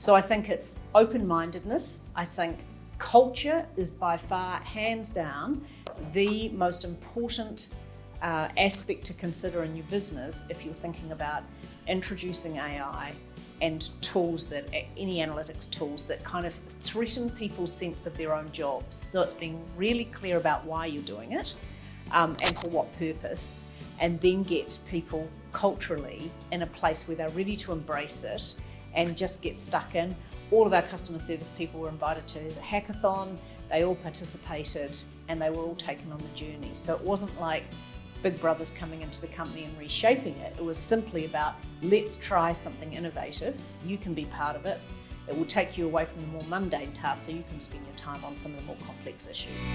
So I think it's open-mindedness. I think culture is by far, hands down, the most important uh, aspect to consider in your business if you're thinking about introducing AI and tools that any analytics tools that kind of threaten people's sense of their own jobs. So it's being really clear about why you're doing it um, and for what purpose, and then get people culturally in a place where they're ready to embrace it and just get stuck in. All of our customer service people were invited to the hackathon, they all participated and they were all taken on the journey. So it wasn't like big brothers coming into the company and reshaping it. It was simply about let's try something innovative. You can be part of it. It will take you away from the more mundane tasks so you can spend your time on some of the more complex issues.